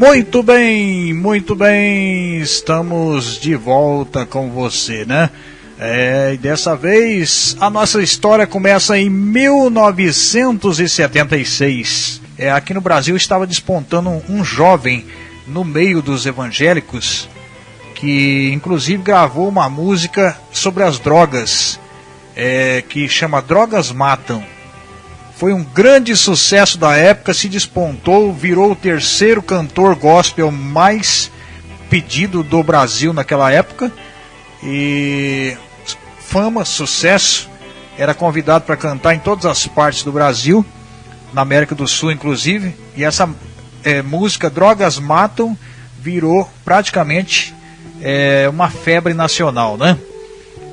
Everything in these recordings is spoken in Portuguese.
Muito bem, muito bem, estamos de volta com você, né? É, e dessa vez a nossa história começa em 1976. É, aqui no Brasil estava despontando um, jovem no meio dos evangélicos que inclusive gravou uma música sobre as drogas é, que chama Drogas Matam. Foi um grande sucesso da época, se despontou, virou o terceiro cantor gospel mais pedido do Brasil naquela época. E fama, sucesso, era convidado para cantar em todas as partes do Brasil, na América do Sul inclusive. E essa é, música Drogas Matam virou praticamente é, uma febre nacional, né?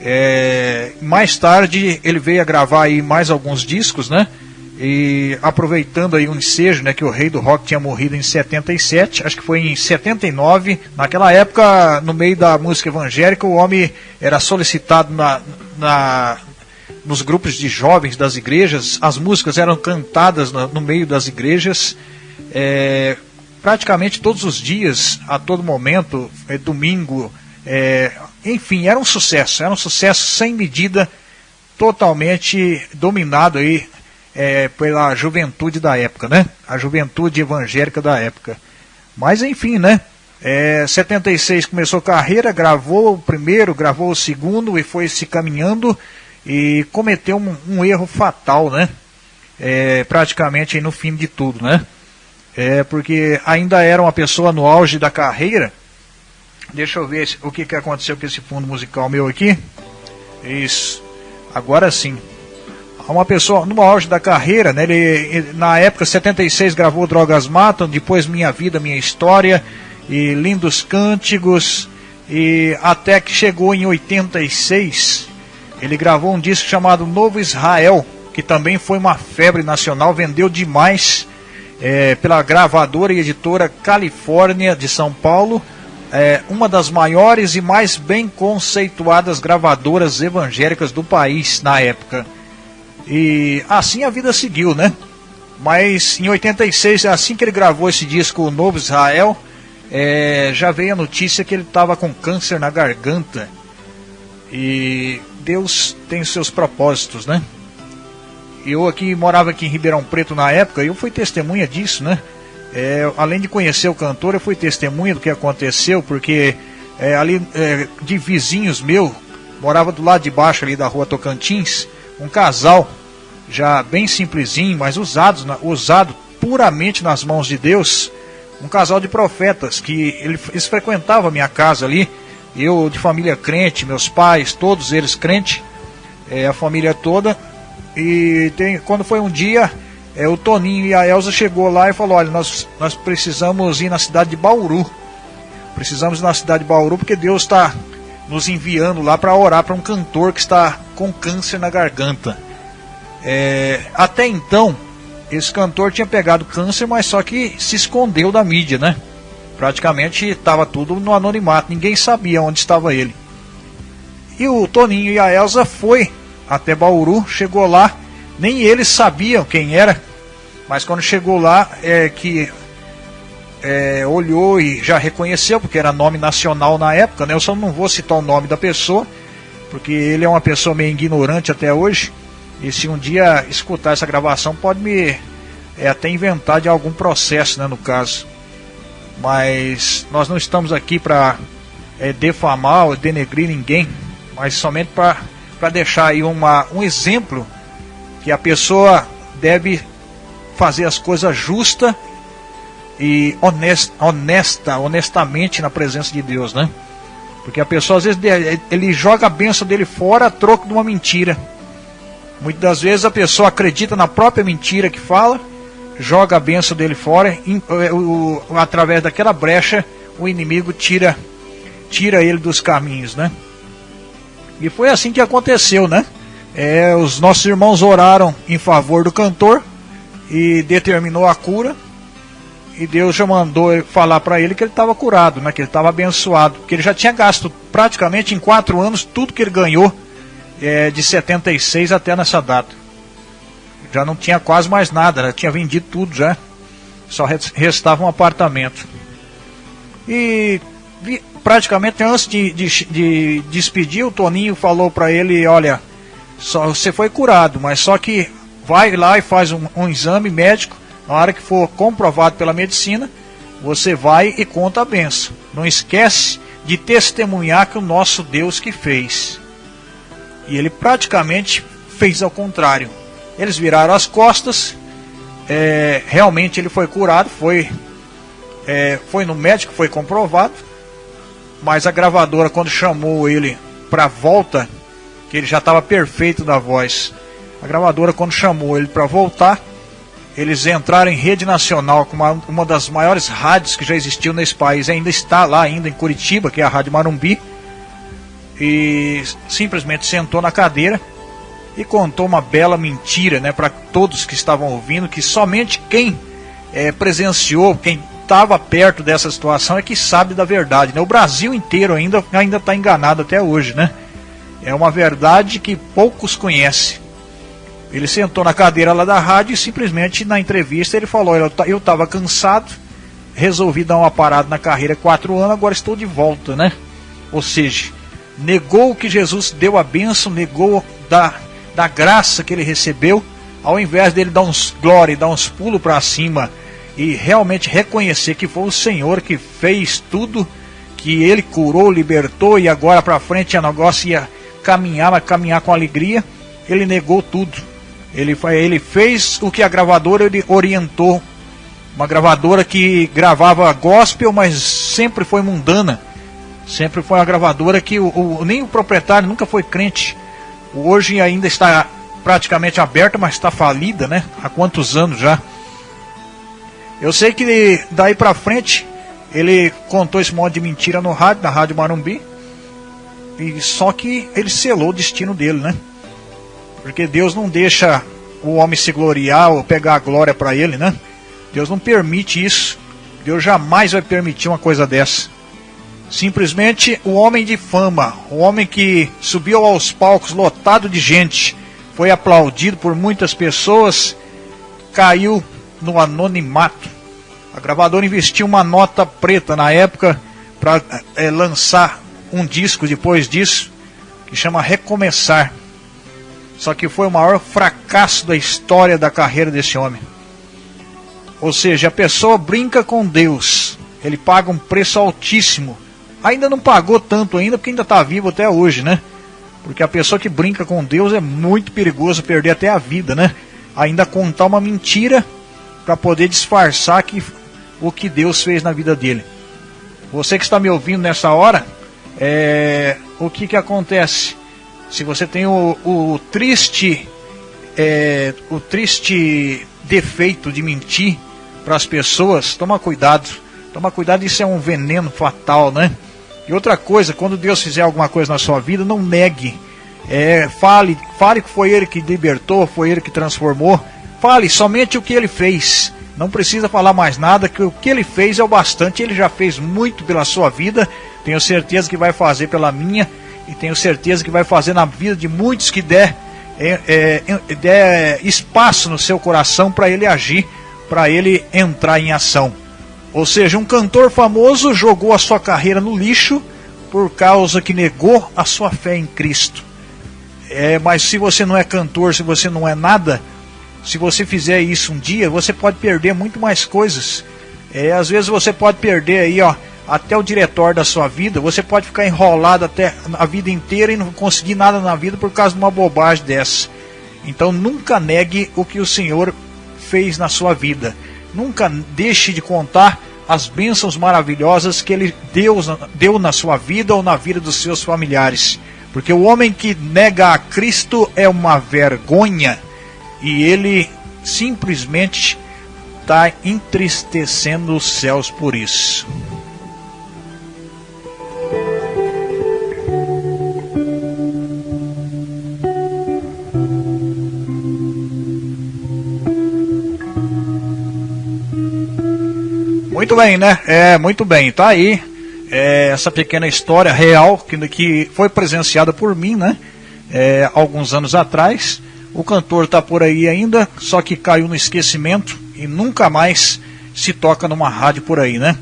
É, mais tarde ele veio a gravar aí mais alguns discos, né? E aproveitando aí o um ensejo, né, que o rei do rock tinha morrido em 77, acho que foi em 79. Naquela época, no meio da música evangélica, o homem era solicitado na, na nos grupos de jovens das igrejas, as músicas eram cantadas no, no meio das igrejas. É, praticamente todos os dias, a todo momento, é, domingo, é, enfim, era um sucesso, era um sucesso sem medida, totalmente dominado aí é, pela juventude da época, né? A juventude evangélica da época. Mas enfim, né? É, 76 começou carreira, gravou o primeiro, gravou o segundo e foi se caminhando e cometeu um, um erro fatal, né? É, praticamente no fim de tudo, né? É, porque ainda era uma pessoa no auge da carreira. Deixa eu ver o que, que aconteceu com esse fundo musical meu aqui. Isso. Agora sim uma pessoa no auge da carreira, né? Ele, na época 76 gravou Drogas Matam, depois Minha Vida, Minha História e Lindos Cânticos e até que chegou em 86, ele gravou um disco chamado Novo Israel, que também foi uma febre nacional, vendeu demais é, pela gravadora e editora Califórnia de São Paulo, é, uma das maiores e mais bem conceituadas gravadoras evangélicas do país na época. E assim a vida seguiu, né? Mas em 86, assim que ele gravou esse disco o Novo Israel, é, já veio a notícia que ele estava com câncer na garganta. E Deus tem os seus propósitos, né? Eu aqui morava aqui em Ribeirão Preto na época, eu fui testemunha disso, né? É, além de conhecer o cantor, eu fui testemunha do que aconteceu, porque é, ali é, de vizinhos meu, morava do lado de baixo ali da rua Tocantins, um casal já bem simplesinho, mas usado, usado puramente nas mãos de Deus, um casal de profetas que eles frequentavam a minha casa ali, eu de família crente, meus pais, todos eles crentes, é, a família toda. E tem, quando foi um dia, é, o Toninho e a Elza chegou lá e falou: olha, nós, nós precisamos ir na cidade de Bauru. Precisamos ir na cidade de Bauru porque Deus está nos enviando lá para orar para um cantor que está com câncer na garganta. É, até então, esse cantor tinha pegado câncer, mas só que se escondeu da mídia, né? Praticamente estava tudo no anonimato, ninguém sabia onde estava ele. E o Toninho e a Elsa foi até Bauru, chegou lá, nem eles sabiam quem era, mas quando chegou lá, é que é, olhou e já reconheceu, porque era nome nacional na época, né? Eu só não vou citar o nome da pessoa, porque ele é uma pessoa meio ignorante até hoje. E se um dia escutar essa gravação, pode me é, até inventar de algum processo, né, no caso. Mas nós não estamos aqui para é, defamar ou denegrir ninguém, mas somente para deixar aí uma, um exemplo que a pessoa deve fazer as coisas justas e honesta, honesta, honestamente na presença de Deus, né? Porque a pessoa às vezes ele joga a benção dele fora a troco de uma mentira. Muitas das vezes a pessoa acredita na própria mentira que fala, joga a benção dele fora, o, o, através daquela brecha o inimigo tira tira ele dos caminhos, né? E foi assim que aconteceu, né? É, os nossos irmãos oraram em favor do cantor e determinou a cura e Deus já mandou falar para ele que ele estava curado, né? que ele estava abençoado, que ele já tinha gasto praticamente em quatro anos tudo que ele ganhou é, de 76 até nessa data. Já não tinha quase mais nada, né? tinha vendido tudo já, só restava um apartamento. E praticamente antes de, de, de despedir, o Toninho falou para ele: Olha, só, você foi curado, mas só que vai lá e faz um, um exame médico. Na hora que for comprovado pela medicina, você vai e conta a benção. Não esquece de testemunhar que o nosso Deus que fez. E ele praticamente fez ao contrário. Eles viraram as costas. É, realmente ele foi curado, foi, é, foi no médico, foi comprovado. Mas a gravadora, quando chamou ele para volta, que ele já estava perfeito da voz, a gravadora, quando chamou ele para voltar, eles entraram em rede nacional com uma, uma das maiores rádios que já existiu nesse país, ainda está lá ainda em Curitiba, que é a Rádio Marumbi, e simplesmente sentou na cadeira e contou uma bela mentira, né, para todos que estavam ouvindo, que somente quem é, presenciou, quem estava perto dessa situação é que sabe da verdade, né? O Brasil inteiro ainda ainda está enganado até hoje, né? É uma verdade que poucos conhecem. Ele sentou na cadeira lá da rádio e simplesmente na entrevista ele falou: Eu estava cansado, resolvi dar uma parada na carreira quatro anos, agora estou de volta, né? Ou seja, negou que Jesus deu a bênção, negou da, da graça que ele recebeu, ao invés dele dar uns glória dar uns pulos para cima e realmente reconhecer que foi o Senhor que fez tudo, que ele curou, libertou e agora para frente a negócio ia caminhar, mas caminhar com alegria, ele negou tudo ele, ele fez o que a gravadora ele orientou. Uma gravadora que gravava gospel, mas sempre foi mundana. Sempre foi uma gravadora que o, o, nem o proprietário nunca foi crente. Hoje ainda está praticamente aberta, mas está falida, né? Há quantos anos já? Eu sei que daí para frente ele contou esse monte de mentira no rádio, na Rádio Marumbi. E só que ele selou o destino dele, né? Porque Deus não deixa o homem se gloriar ou pegar a glória para ele, né? Deus não permite isso. Deus jamais vai permitir uma coisa dessa. Simplesmente o homem de fama, o homem que subiu aos palcos lotado de gente, foi aplaudido por muitas pessoas, caiu no anonimato. A gravadora investiu uma nota preta na época para é, lançar um disco depois disso, que chama Recomeçar. Só que foi o maior fracasso da história da carreira desse homem. Ou seja, a pessoa brinca com Deus, ele paga um preço altíssimo. Ainda não pagou tanto ainda, porque ainda está vivo até hoje, né? Porque a pessoa que brinca com Deus é muito perigoso perder até a vida, né? Ainda contar uma mentira para poder disfarçar que, o que Deus fez na vida dele. Você que está me ouvindo nessa hora, é, o que, que acontece? Se você tem o, o triste é, o triste defeito de mentir para as pessoas, toma cuidado. Toma cuidado, isso é um veneno fatal, né? E outra coisa, quando Deus fizer alguma coisa na sua vida, não negue. É, fale, fale que foi Ele que libertou, foi Ele que transformou. Fale somente o que Ele fez. Não precisa falar mais nada, que o que Ele fez é o bastante. Ele já fez muito pela sua vida. Tenho certeza que vai fazer pela minha e tenho certeza que vai fazer na vida de muitos que der, é, é, der espaço no seu coração para ele agir, para ele entrar em ação. Ou seja, um cantor famoso jogou a sua carreira no lixo por causa que negou a sua fé em Cristo. É, mas se você não é cantor, se você não é nada, se você fizer isso um dia, você pode perder muito mais coisas. É, às vezes você pode perder aí, ó, até o diretor da sua vida, você pode ficar enrolado até a vida inteira e não conseguir nada na vida por causa de uma bobagem dessa. Então nunca negue o que o Senhor fez na sua vida. Nunca deixe de contar as bênçãos maravilhosas que Ele deu, deu na sua vida ou na vida dos seus familiares. Porque o homem que nega a Cristo é uma vergonha e ele simplesmente está entristecendo os céus por isso. Muito bem, né? É, muito bem. Tá aí é, essa pequena história real que, que foi presenciada por mim, né? É, alguns anos atrás. O cantor tá por aí ainda, só que caiu no esquecimento e nunca mais se toca numa rádio por aí, né?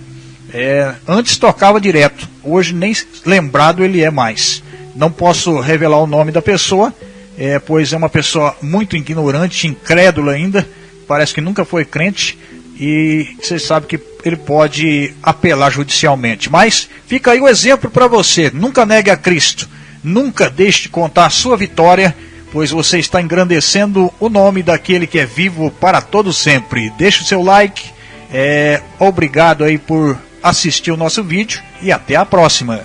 É, antes tocava direto, hoje nem lembrado ele é mais. Não posso revelar o nome da pessoa, é, pois é uma pessoa muito ignorante, incrédula ainda, parece que nunca foi crente e você sabe que ele pode apelar judicialmente. Mas fica aí o exemplo para você: nunca negue a Cristo, nunca deixe de contar a sua vitória, pois você está engrandecendo o nome daquele que é vivo para todo sempre. Deixe o seu like, é, obrigado aí por assistir o nosso vídeo e até a próxima.